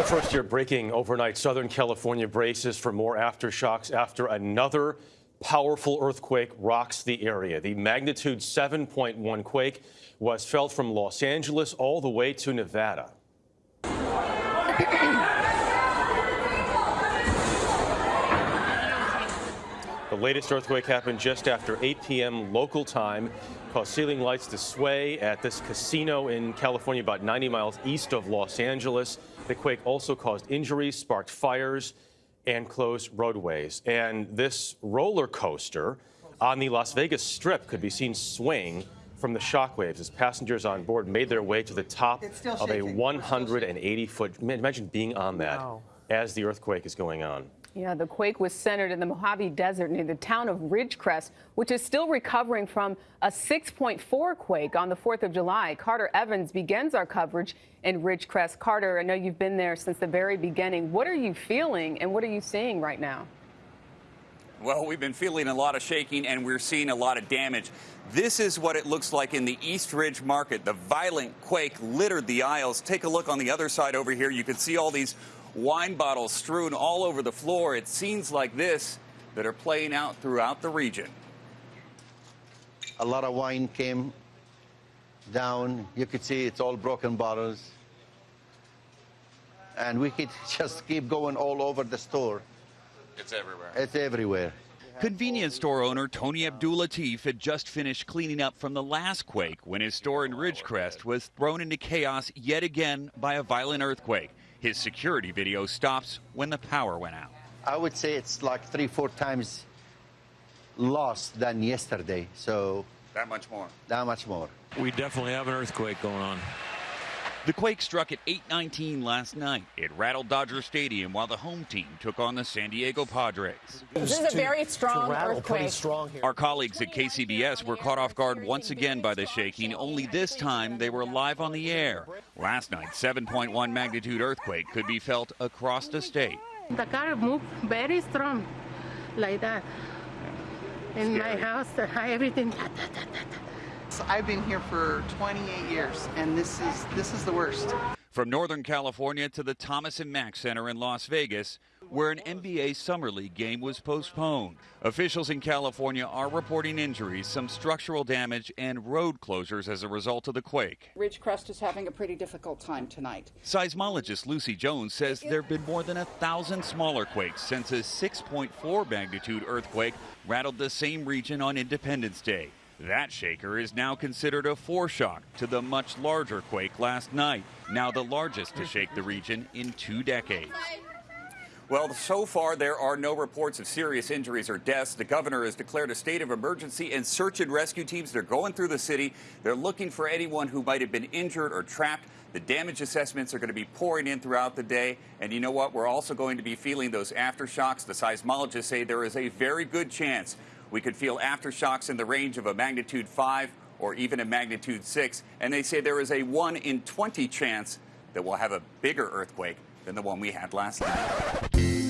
But first, you're breaking overnight Southern California braces for more aftershocks after another powerful earthquake rocks the area. The magnitude 7.1 quake was felt from Los Angeles all the way to Nevada. latest earthquake happened just after 8 p.m. local time, caused ceiling lights to sway at this casino in California about 90 miles east of Los Angeles. The quake also caused injuries, sparked fires, and closed roadways. And this roller coaster on the Las Vegas Strip could be seen swing from the shockwaves as passengers on board made their way to the top of a 180 foot. Imagine being on that wow. as the earthquake is going on. Yeah, the quake was centered in the Mojave Desert near the town of Ridgecrest, which is still recovering from a 6.4 quake on the 4th of July. Carter Evans begins our coverage in Ridgecrest. Carter, I know you've been there since the very beginning. What are you feeling and what are you seeing right now? Well, we've been feeling a lot of shaking and we're seeing a lot of damage. This is what it looks like in the East Ridge market. The violent quake littered the aisles. Take a look on the other side over here. You can see all these wine bottles strewn all over the floor. It's scenes like this that are playing out throughout the region. A lot of wine came down. You could see it's all broken bottles. And we could just keep going all over the store. It's everywhere. It's everywhere. Convenience store owner Tony Abdulatif had just finished cleaning up from the last quake when his store in Ridgecrest was thrown into chaos yet again by a violent earthquake. His security video stops when the power went out. I would say it's like three, four times lost than yesterday. So that much more. That much more. We definitely have an earthquake going on. The quake struck at 8:19 last night. It rattled Dodger Stadium while the home team took on the San Diego Padres. This is a very strong earthquake. Strong Our colleagues at KCBS were caught off guard once again by the shaking. Only this time they were live on the air. Last night, 7.1 magnitude earthquake could be felt across the state. The car moved very strong, like that. In my house, everything. I've been here for 28 years, and this is this is the worst. From Northern California to the Thomas and Mack Center in Las Vegas, where an NBA Summer League game was postponed. Officials in California are reporting injuries, some structural damage, and road closures as a result of the quake. Ridgecrest is having a pretty difficult time tonight. Seismologist Lucy Jones says there have been more than a thousand smaller quakes since a 6.4 magnitude earthquake rattled the same region on Independence Day. That shaker is now considered a foreshock to the much larger quake last night, now the largest to shake the region in two decades. Well, so far there are no reports of serious injuries or deaths. The governor has declared a state of emergency and search and rescue teams. They're going through the city. They're looking for anyone who might have been injured or trapped. The damage assessments are going to be pouring in throughout the day. And you know what? We're also going to be feeling those aftershocks. The seismologists say there is a very good chance we could feel aftershocks in the range of a magnitude 5 or even a magnitude 6. And they say there is a 1 in 20 chance that we'll have a bigger earthquake than the one we had last night.